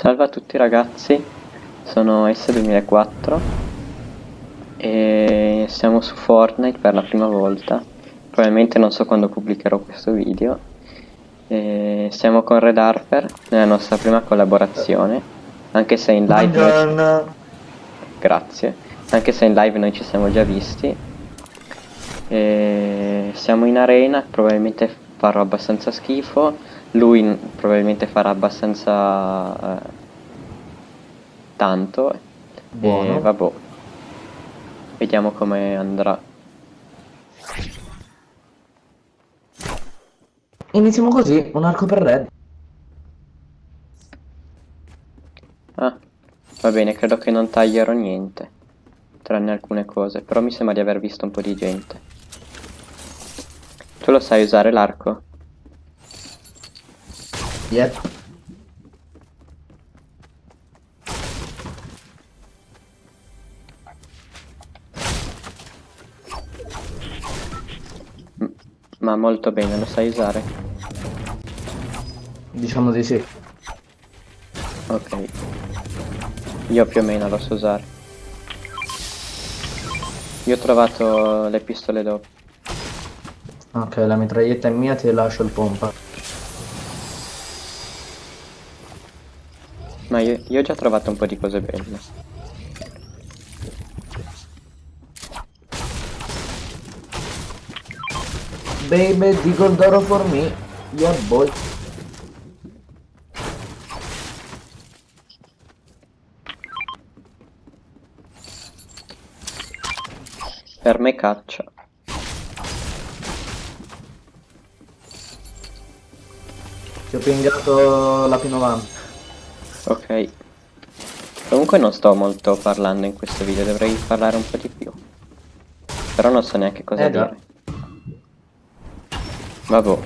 Salve a tutti ragazzi, sono S2004 e siamo su Fortnite per la prima volta, probabilmente non so quando pubblicherò questo video. E siamo con Red Harper nella nostra prima collaborazione, anche se in live... Buongiorno. Grazie, anche se in live noi ci siamo già visti. E siamo in arena, probabilmente farò abbastanza schifo, lui probabilmente farà abbastanza eh, tanto Buono. e vabbè vediamo come andrà Iniziamo così, un arco per Red. ah va bene credo che non taglierò niente tranne alcune cose però mi sembra di aver visto un po' di gente tu lo sai usare l'arco? Yep. ma molto bene lo sai usare? Diciamo di sì. ok io più o meno lo so usare io ho trovato le pistole dopo Ok, la mitraglietta è mia, ti lascio il pompa. Ma io, io ho già trovato un po' di cose belle. Baby, di Goldoro for me. Yeah, boy. Per me caccia. Ti ho pingato la P90. Ok. Comunque non sto molto parlando in questo video, dovrei parlare un po' di più. Però non so neanche cosa Eh, già. dire. Vabbè.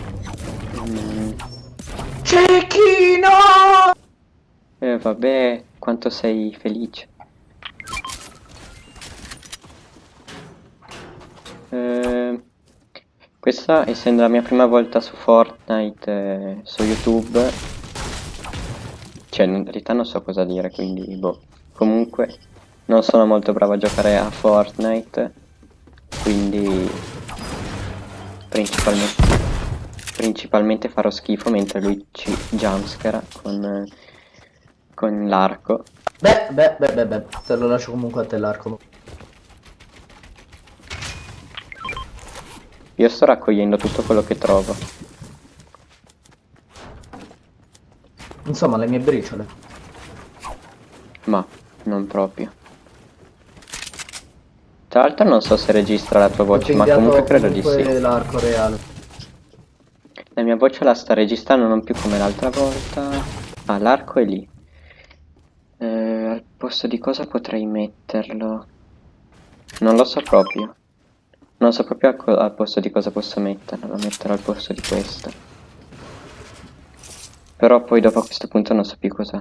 Mm, Cecchino! eh, vabbè, quanto sei felice. Eh, questa essendo la mia prima volta su Fortnite eh, su YouTube cioè in realtà non so cosa dire quindi boh comunque non sono molto bravo a giocare a Fortnite quindi principalmente principalmente farò schifo mentre lui ci jumpscara con con l'arco Beh, beh, beh, beh, beh. Te lo lascio comunque a te l'arco. io sto raccogliendo tutto quello che trovo Insomma, le mie briciole. Ma non proprio. Tra l'altro non so se registra la tua voce, ma comunque credo di sì. l'arco reale. La mia voce la sta registrando non più come l'altra volta. Ah, l'arco è lì. Eh, al posto di cosa potrei metterlo? Non lo so proprio. Non so proprio al posto di cosa posso metterlo. Lo metterò al posto di questo. Però poi dopo a questo punto non so più cos'è.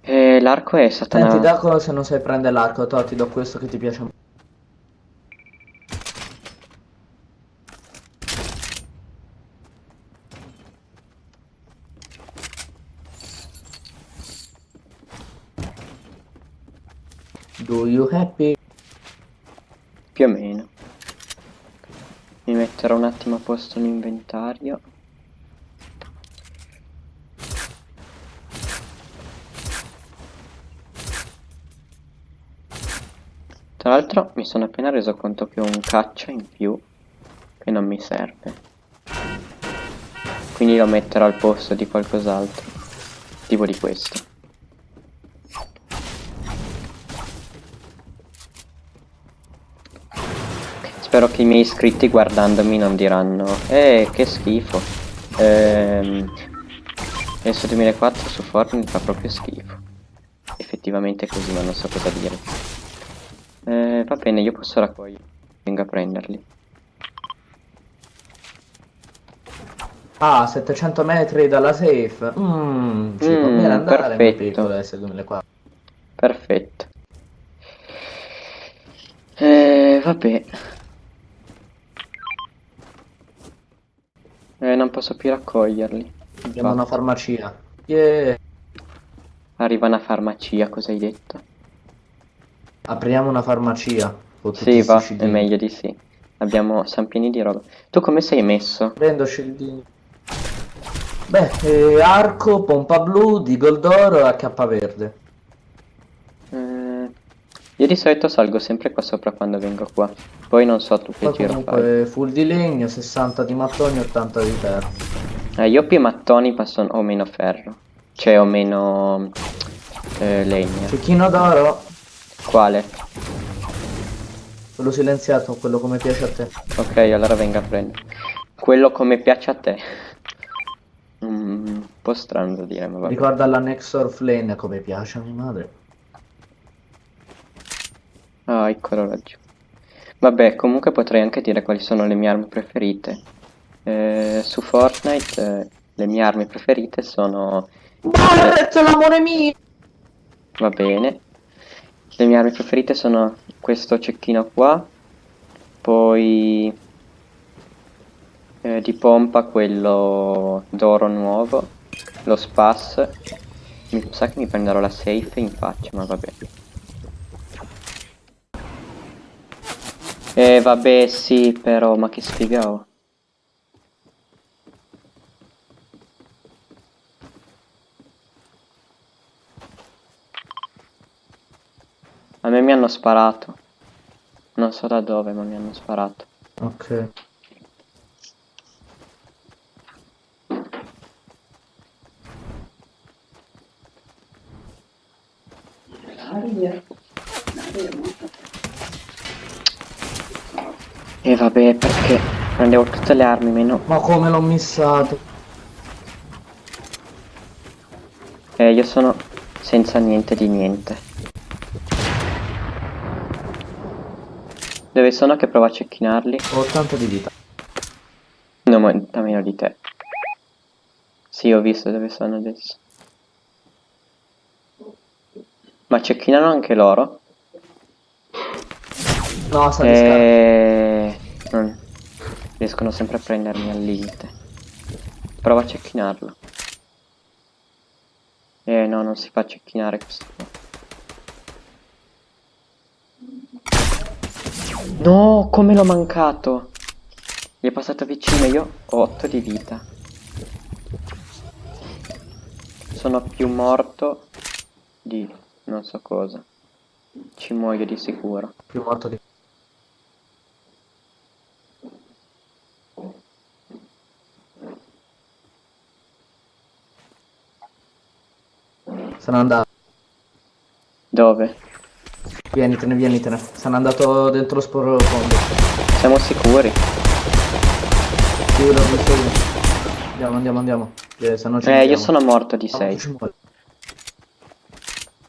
Eh, l'arco è Satana. Senti, da cosa se non sai prendere l'arco? To, ti do questo che ti piace. Do you happy? Più o meno. Mi metterò un attimo a posto l'inventario. Tra l'altro mi sono appena reso conto che ho un caccia in più che non mi serve. Quindi lo metterò al posto di qualcos'altro. Tipo di questo. Spero che i miei iscritti guardandomi non diranno Eh, che schifo Ehm Adesso 2004 su Fortnite fa proprio schifo Effettivamente è così ma non so cosa dire eh, Va bene io posso raccogliere Vengo a prenderli Ah, 700 metri dalla safe. Mmm, ci Mm, conviene andare nel perfetto. piccolo S2004. Perfetto Eh, vabbè Eh, non posso più raccoglierli Abbiamo una infatti. farmacia. Yeah. Arriva una farmacia, cosa hai detto? Apriamo una farmacia. Sì, va, è meglio di sì. Abbiamo, siamo pieni di roba. Tu come sei messo? Prendo scildini. Beh, eh, arco, pompa blu, Deagle d'oro e verde. Eh, io di solito salgo sempre qua sopra quando vengo qua. Poi non so tu che giro fai. comunque full di legno, 60 di mattoni, 80 di ferro. Eh, io più mattoni ma son- ho meno ferro. Cioè ho meno eh, legna. Cecchino d'oro, Quale? quello silenziato, quello come piace a te. Ok, allora venga a prendere. Quello come piace a te. Mm, un po' strano da dire, ma vabbè. Ricorda la Nexor Flame come piace a mia madre. Ah, eccolo laggiù. Vabbè, comunque potrei anche dire quali sono le mie armi preferite. Eh, su Fortnite eh, le mie armi preferite sono... Maledetto l'amore mio! Va bene. Le mie armi preferite sono questo cecchino qua, poi eh, di pompa quello d'oro nuovo, lo spas. Mi sa che mi prenderò la safe in faccia, ma vabbè. Eh vabbè sì però, ma che sfiga ho. A me mi hanno sparato. Non so da dove, ma mi hanno sparato. Ok. E vabbè, perché prendevo tutte le armi meno... Ma come l'ho missato? Eh, io sono senza niente di niente. Dove sono che provo a cecchinarli? Ho 80 di vita. No, ma meno di te. Sì, ho visto dove sono adesso. Ma cecchinano anche loro? No, sta di scarpa. Eh... non- Riescono sempre a prendermi al limite. Prova a cecchinarlo. Eh no, non si fa cecchinare questo qua. No, come l'ho mancato? Gli è passato vicino, io ho 8 di vita. Sono più morto di non so cosa. Ci muoio di sicuro. Più morto di... Sono andato. Dove? Vienitene, vienitene. Sono andato dentro lo sporo fondo. Siamo sicuri? L'ho visto io. Andiamo, andiamo, andiamo. Eh, Eh, io muoviamo. sono morto di Ah, 6. ci muoviamo.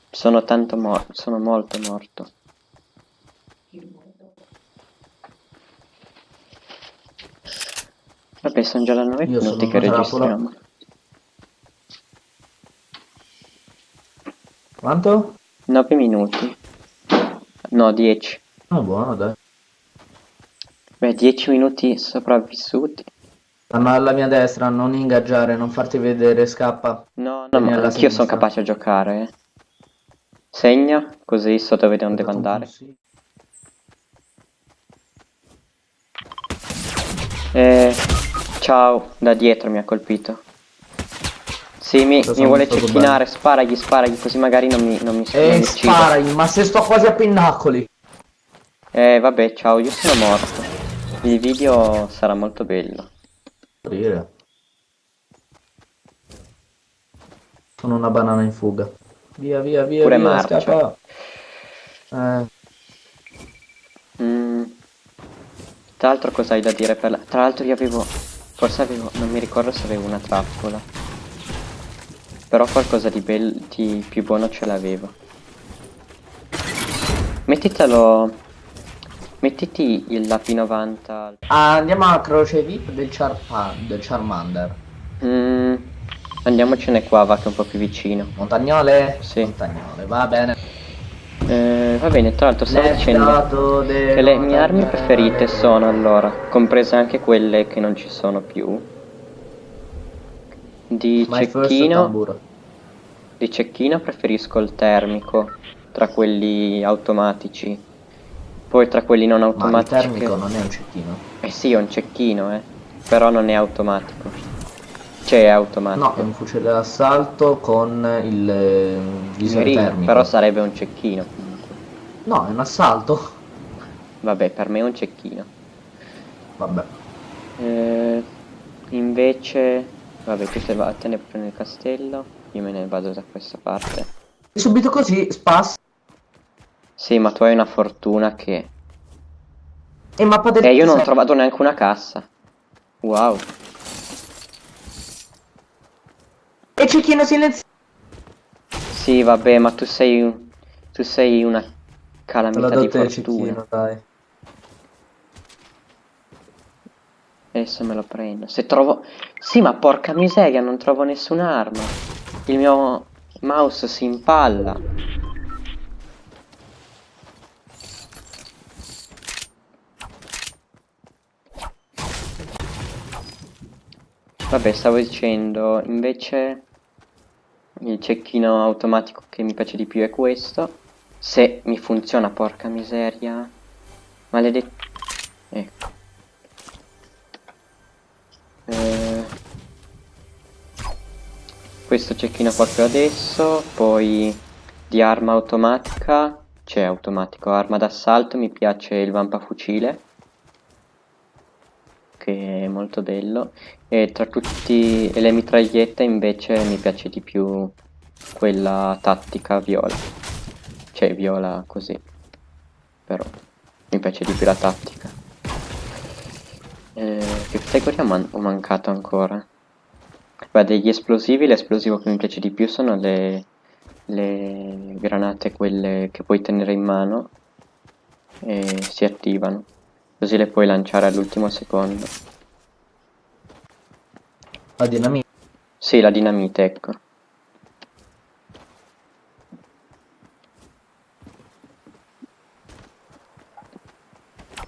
Sono tanto morto, sono molto morto. Vabbè, sono già da 9 Io minuti che registriamo. Quanto? 9 minuti. No, 10. Ah, buono, dai. Beh, 10 minuti sopravvissuti. Stanno alla mia destra, non ingaggiare, non farti vedere, scappa. No, no, Vieni ma anch'io sono capace a giocare, eh. Segna, così so dove non devo andare. Sì. Eh, ciao, da dietro mi ha colpito. Sì, mi, mi vuole cecchinare, sparagli, sparagli, così magari non mi, non mi, non E mi uccide. sparagli, ma se sto quasi a pinnacoli. Eh, vabbè, ciao, io sono morto. Il video sarà molto bello. Morire. Sono una banana in fuga. Via, via, via, Pure via, marcia. scappa. Eh, Mm. Tra l'altro cosa hai da dire per la... Tra l'altro io avevo... Forse avevo... Non mi ricordo se avevo una trappola. Però qualcosa di, di più buono ce l'avevo. Mettitelo... Mettiti il la P90... ah, andiamo a croce VIP del, Charpa- del Charmander. Mm. Andiamocene qua, va che è un po' più vicino. Montagnole? Sì. Montagnole, va bene. Eh, va bene, tra l'altro stavo dicendo... Che le mie armi preferite sono allora, comprese anche quelle che non ci sono più, di My cecchino, di cecchino preferisco il termico tra quelli automatici. Poi tra quelli non Ma il automatici. termico che- non è un cecchino. Eh sì, è un cecchino, eh. Però non è automatico. Cioè è automatico. No, è un fucile d'assalto con il eh, visore Mirino, termico. però sarebbe un cecchino comunque. No, è un assalto. Vabbè, per me è un cecchino. Vabbè. Eh, invece, vabbè, tu te vattene pure nel castello. Io me ne vado da questa parte. E subito così, spas. Sì, ma tu hai una fortuna che... E mappa del Eh, io non ho trovato neanche una cassa. Wow. E cecchino silenzioso. Sì, vabbè, ma tu sei un... Tu sei una calamità di il fortuna. cecchino, dai. Adesso me lo prendo. Se trovo... Sì, ma porca miseria, non trovo nessun'arma. Il mio mouse si impalla. Vabbè, stavo dicendo, invece il cecchino automatico che mi piace di più è questo. Se mi funziona, porca miseria. Maledetto. Ecco. Questo cecchino qua che adesso, poi di arma automatica, c'è automatico, arma d'assalto, mi piace il vampafucile, che è molto bello, e tra tutti e le mitragliette invece mi piace di più quella tattica viola, cioè viola così, però mi piace di più la tattica. Eh, che categoria man- ho mancato ancora? Beh, degli esplosivi, l'esplosivo che mi piace di più sono le, le granate, quelle che puoi tenere in mano e si attivano, così le puoi lanciare all'ultimo secondo. La dinamite. Sì, la dinamite, ecco.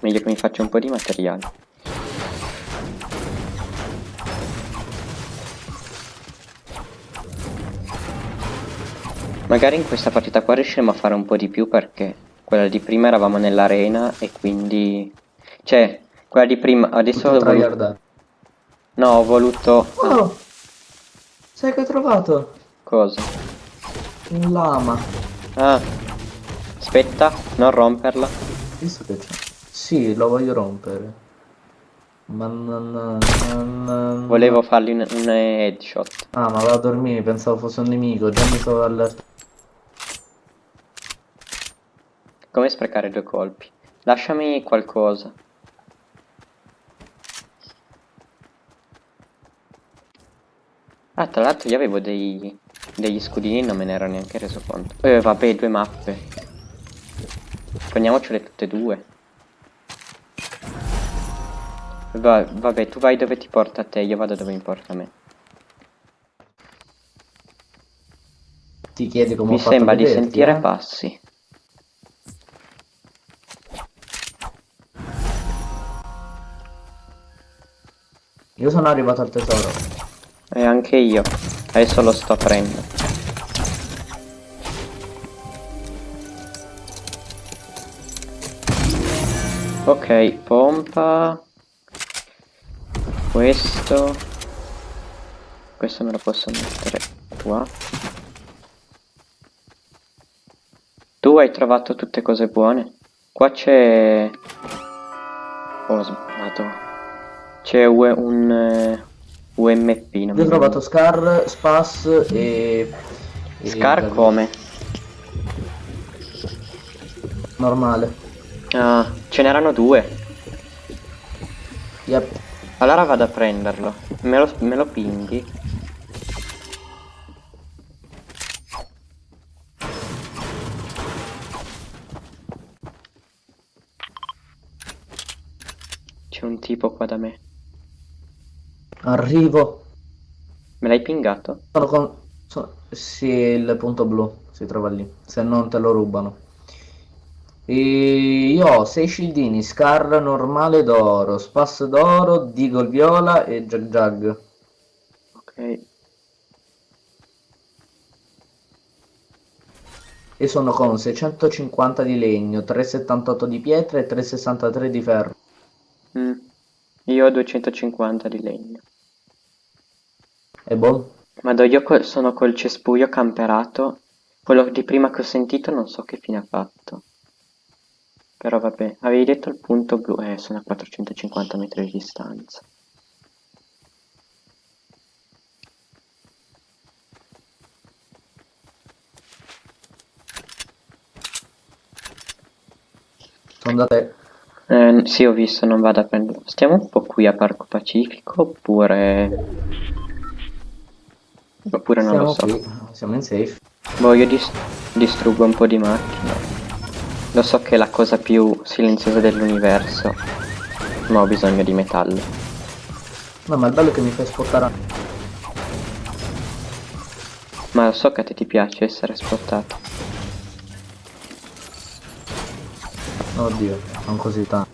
Meglio che mi faccia un po' di materiale. Magari in questa partita qua riusciremo a fare un po' di più perché quella di prima eravamo nell'arena e quindi... Cioè, quella di prima... Adesso ho voluto... No, ho voluto... Oh! Sai che ho trovato? Cosa? Un lama. Ah, aspetta, non romperla. Visto che c'è? Sì, lo voglio rompere. Ma non- Volevo fargli un, un headshot. Ah, ma va a dormire, pensavo fosse un nemico, già mi stavo allertando. Come sprecare due colpi? Lasciami qualcosa. Ah, tra l'altro io avevo dei, degli scudini non me ne ero neanche reso conto. Eh, vabbè, due mappe. Prendiamocele tutte e due. Va- vabbè, tu vai dove ti porta a te, io vado dove mi porta a me. Ti chiedi come Mi sembra di sentire eh? passi. Io sono arrivato al tesoro. E anche io. Adesso lo sto aprendo. Ok, pompa. Questo. Questo me lo posso mettere qua. Tu hai trovato tutte cose buone? Qua c'è... Oh, sbagliato. C'è un eh, UMP, non Io ho trovato Scar, Spas e... e- Scar come? Normale. Ah, ce n'erano due. Yep. Allora vado a prenderlo. Me lo, me lo pinghi. C'è un tipo qua da me. Arrivo. Me l'hai pingato? Sono con... sono- Sì, il punto blu si trova lì. Se non te lo rubano. E io ho 6 scildini, Scar normale d'oro, Spas d'oro, Deagle viola e Jag Jag. Ok. e sono con 650 di legno, 378 di pietra e 363 di ferro. Mm. Io ho 250 di legno. E boh, Vado, io col- sono col cespuglio camperato. Quello di prima che ho sentito non so che fine ha fatto. Però vabbè, avevi detto il punto blu, eh, sono a 450 metri di distanza. sono da te. Eh, sì, ho visto, non vado a prendere. Stiamo un po' qui a Parco Pacifico oppure... Oppure non lo Siamo so. qui, siamo in safe. Boh, io dis- distruggo un po' di macchine. Lo so che è la cosa più silenziosa dell'universo, ma ho bisogno di metallo. No, ma il bello è che mi fai spottare. a- Ma lo so che a te ti piace essere spottato. Oddio, non così tanto.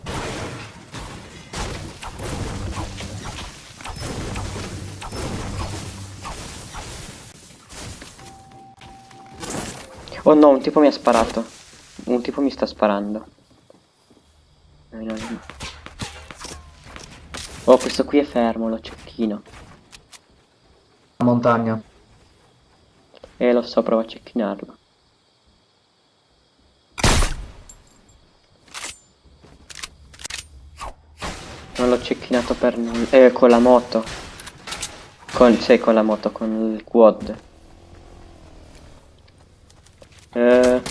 Oh no, un tipo mi ha sparato. Un tipo mi sta sparando. Oh, questo qui è fermo, lo cecchino. La montagna. Eh, lo so, provo a cecchinarlo. Non l'ho cecchinato per nulla. Eh, con la moto. Con, sì, con la moto, con il quad. Eh...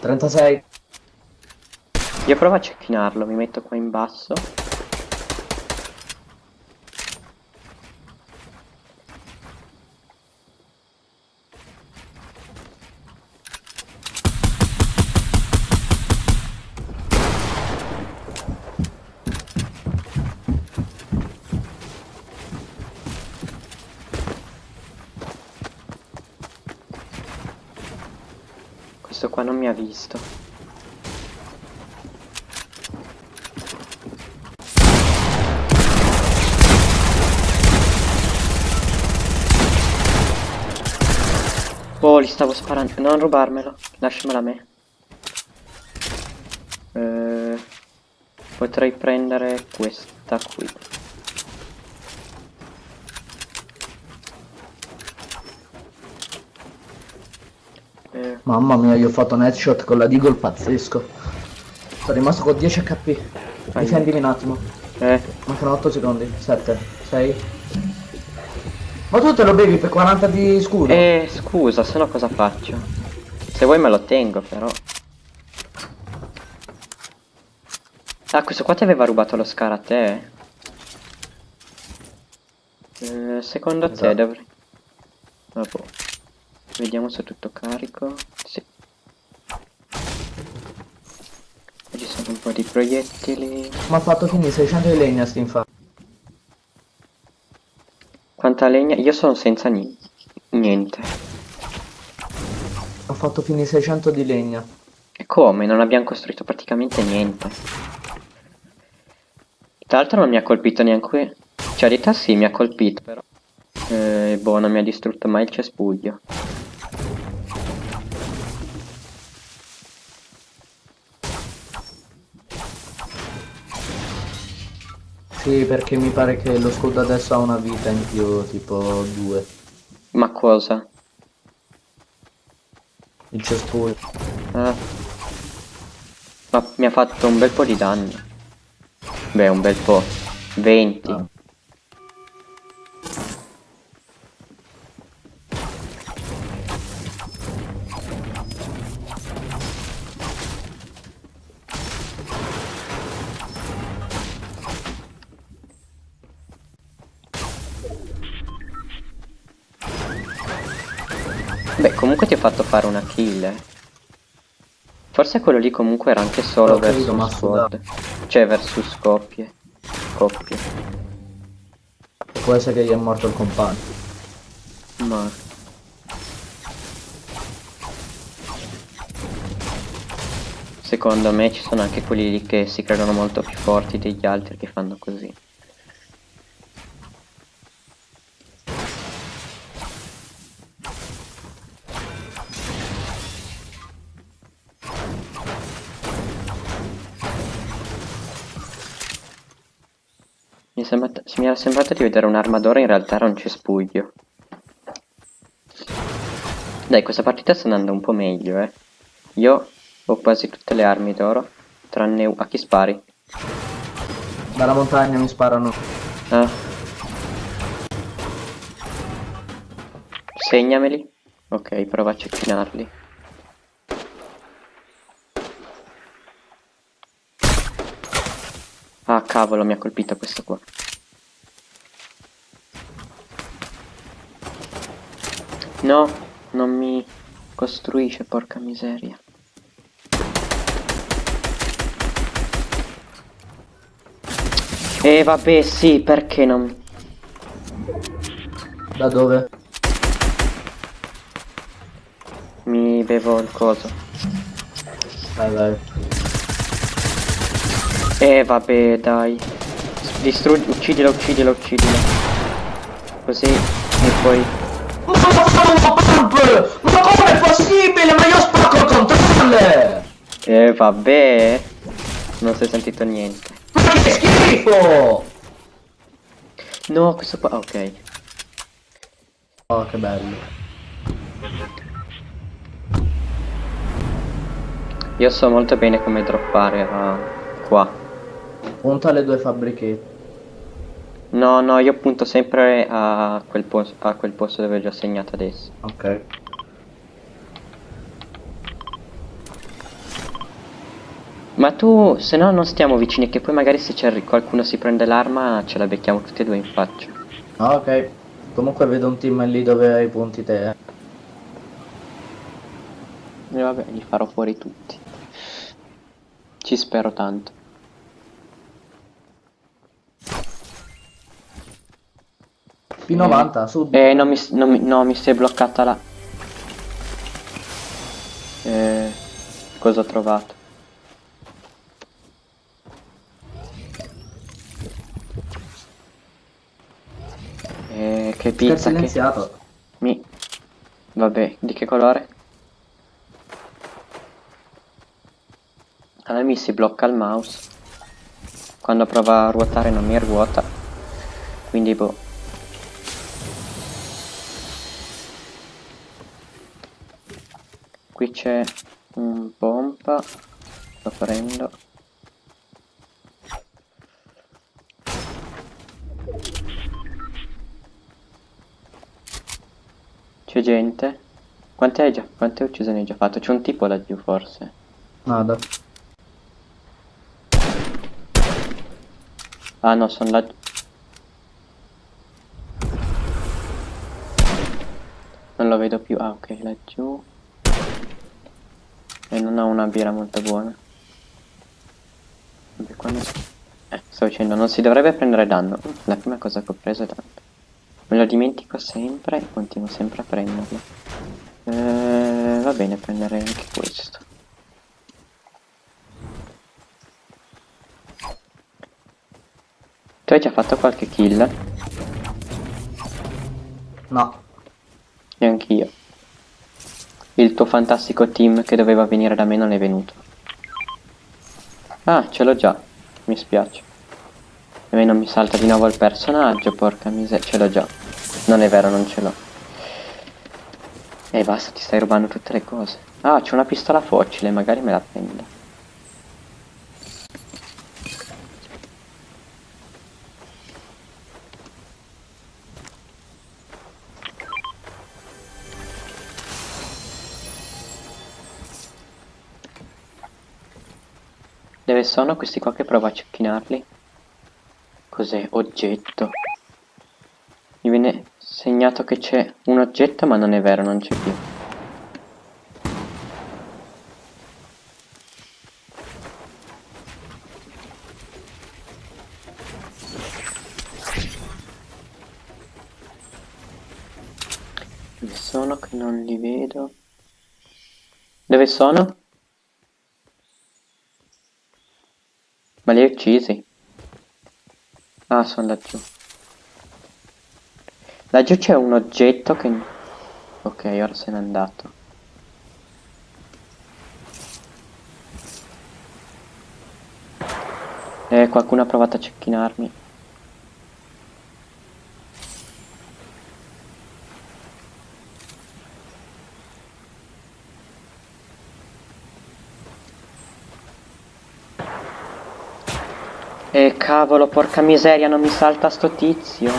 36. Io provo a cecchinarlo, mi metto qua in basso. Questo qua non mi ha visto. Oh, sparando. Non rubarmelo. Lasciamela a me. Eh, potrei prendere questa qui. Eh, Mamma mia, io ho fatto un headshot con la Deagle pazzesco. Sono rimasto con 10 HP. Difendimi un attimo. eh, Mancano 8 secondi. 7, 6. Ma tu te lo bevi per 40 di scudo? eh, scusa, se no cosa faccio? Se vuoi me lo tengo, però. Ah, questo qua ti aveva rubato lo scar a te? Eh, secondo te Esatto. dovrei... Vabbè. Vediamo se è tutto carico. Sì. Ci sono un po' di proiettili. Mi ha fatto finire 600 di legna sti infatti. Quanta legna? Io sono senza ni- niente. Ho fatto finire 600 di legna. E come? Non abbiamo costruito praticamente niente. Tra l'altro non mi ha colpito neanche... Cioè, di realtà sì, mi ha colpito, però... Eh, boh, non mi ha distrutto mai il cespuglio. Sì, perché mi pare che lo scudo adesso ha una vita in più, tipo 2. Ma cosa? Il cespuglio. Ah. Ma mi ha fatto un bel po' di danni. Beh, un bel po'. 20. Ah. Beh, comunque ti ho fatto fare una kill, eh. Forse quello lì comunque era anche solo ma squad. Cioè, versus coppie. Coppie. Può essere che gli è morto il compagno. Ma... secondo me ci sono anche quelli lì che si credono molto più forti degli altri che fanno così. Mi, sembrata- mi era sembrato di vedere un'arma d'oro, in realtà era un cespuglio. Dai, questa partita sta andando un po' meglio, eh. Io ho quasi tutte le armi d'oro, tranne a chi spari. Dalla montagna mi sparano. Ah. Segnameli. Ok, prova a cecchinarli. Ah, cavolo, mi ha colpito questo qua. No, non mi costruisce, porca miseria. E vabbè, sì, perché non... Da dove? Mi bevo il coso. Vai, vai. E vabbè, dai. Distruggi, uccidilo, uccidilo, uccidilo. Così, e poi... Ma come è possibile? Ma io spacco il controller! E vabbè. Non si è sentito niente. Ma che schifo! No, questo qua... Ok. Oh, che bello. Io so molto bene come droppare a... qua. Punta le due fabbrichette. No, no, io punto sempre a quel, pos- a quel posto dove ho già segnato adesso. Ok. Ma tu, se no non stiamo vicini, che poi magari se c'è qualcuno si prende l'arma ce la becchiamo tutti e due in faccia. Ah, ok. Comunque vedo un team lì dove hai punti te. eh. E vabbè, li farò fuori tutti. Ci spero tanto. P90, sud. Eh, non mi, non mi- no, mi si è bloccata la... Eh, cosa ho trovato? Eh, che pizza che... Mi... Vabbè, di che colore? A me mi si blocca il mouse. Quando prova a ruotare non mi ruota. Quindi boh. Qui c'è un pompa. Lo prendo. C'è gente? Quante hai già? Quante uccisioni hai già fatto? C'è un tipo laggiù forse. Nada. Ah no, sono laggiù. Non lo vedo più. Ah ok, laggiù. Ho una birra molto buona. Vabbè, quando... Eh, sto dicendo, non si dovrebbe prendere danno. La prima cosa che ho preso è danno. Me lo dimentico sempre e continuo sempre a prenderlo. Eh, va bene, prenderei anche questo. Tu hai già fatto qualche kill? No. E anch'io. Il tuo fantastico team che doveva venire da me non è venuto. Ah, ce l'ho già. Mi spiace. A me non mi salta di nuovo il personaggio, porca miseria. Ce l'ho già. Non è vero, non ce l'ho. E basta, ti stai rubando tutte le cose. Ah, c'è una pistola foccile, magari me la prendo. Sono questi qua che provo a cecchinarli? Cos'è? Oggetto. Mi viene segnato che c'è un oggetto ma non è vero, non c'è più. Dove sono che non li vedo? Dove sono? Ma li hai uccisi? Ah, sono laggiù. Laggiù c'è un oggetto che... Ok, ora se n'è andato. Eh, qualcuno ha provato a cecchinarmi. Eh, cavolo, porca miseria, non mi salta sto tizio.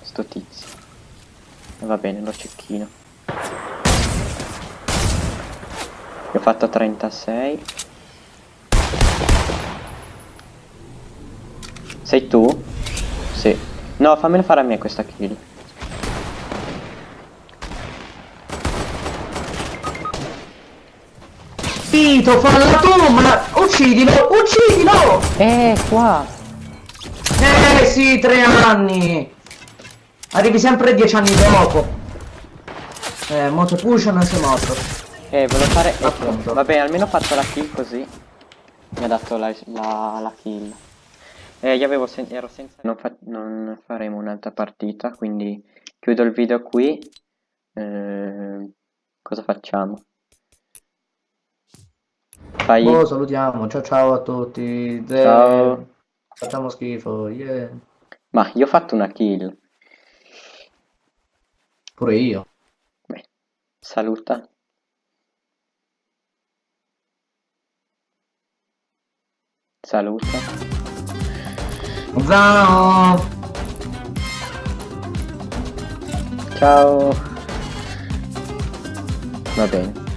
Sto tizio. Va bene, lo cecchino. Io ho fatto 36. Sei tu? Sì. No, fammelo fare a me questa kill. Vito, falla tu, ma uccidilo, uccidilo! Eh, qua. Eh sì, tre anni! Arrivi sempre dieci anni dopo. Eh, Moto Push non sei morto. Eh, volevo fare... ecco. Appunto. Vabbè, almeno ho fatto la kill così. Mi ha dato la, la, la kill. Eh, io avevo sen- ero senza... Non, fa- non faremo un'altra partita, quindi chiudo il video qui. Eh, cosa facciamo? Fai... Boh, salutiamo, ciao ciao a tutti. De- Ciao. Facciamo schifo, yeah. Ma io ho fatto una kill. Pure io. Beh, saluta. Saluta. Ciao! Ciao. Va bene.